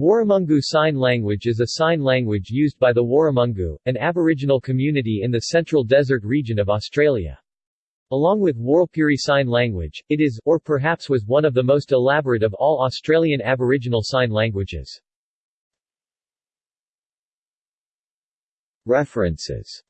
Warramungu Sign Language is a sign language used by the Warramungu, an Aboriginal community in the Central Desert region of Australia. Along with Warlpiri Sign Language, it is, or perhaps was, one of the most elaborate of all Australian Aboriginal sign languages. References